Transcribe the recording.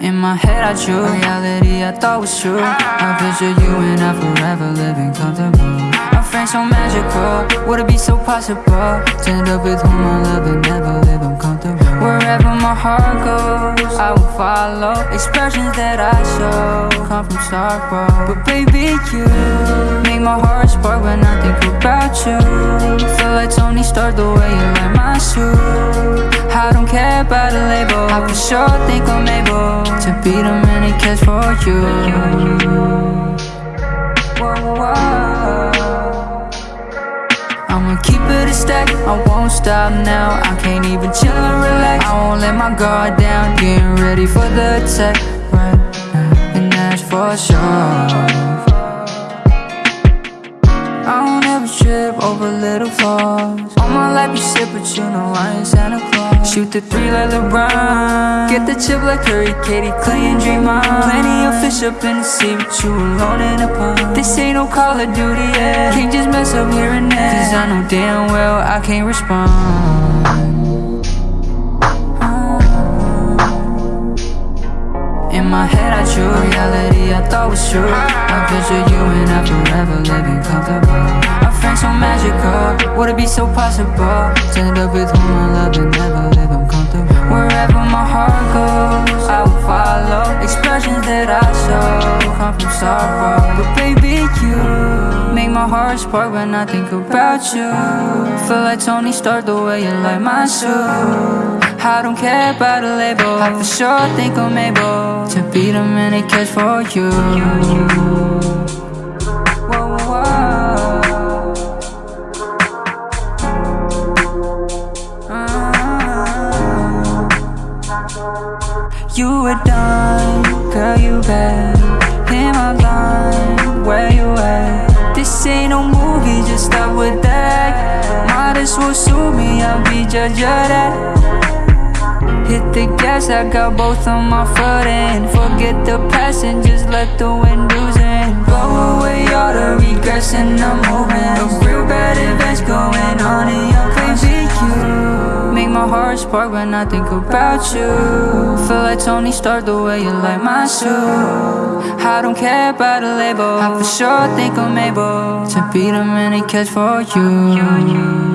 In my head I drew reality I thought was true. I picture you and I forever living comfortable. Our friends so magical, would it be so possible? To end up with whom I love and never live uncomfortable. Wherever my heart goes, I will follow Expressions that I show. Come from sorrow But baby you make my heart spark when I think about you. Feel like Tony Stark the way you like my suit I don't care about a label I for sure think I'm able be the man that cares for you. I'ma keep it a stack, I won't stop now. I can't even chill and relax. I won't let my guard down. Getting ready for the attack right And that's for sure trip over little flaws. All my life you shit, but you know I ain't Santa Claus. Shoot the three like LeBron Get the chip like Curry, KD, Klay, and Draymond. Plenty of fish up in the sea, but you alone in the pond. This ain't no Call of Duty, yeah. Can't just mess up here and there. Cause I know damn well I can't respond. In my head I drew reality I thought was true. I picture you and I forever living comfortable Friends so magical, would it be so possible? To end up with whom I love and never live uncomfortable Wherever my heart goes, I will follow Expressions that I show come from sorrow But baby you make my heart spark when I think about you. Feel like Tony Stark the way you like my suit I don't care about a label I for sure think I'm able To be the man that cares for you You were done, girl you bad. In my line, where you at? This ain't no movie, just stop with that. Might as well sue me, I'll be judge of that. Hit the gas, I got both on my foot and Forget the past and just let the windows in Blow away all the regrets and moments my heart spark when I think about you. Feel like Tony Stark the way you like my suit I don't care about a label. I for sure think I'm able To be the man that cares for you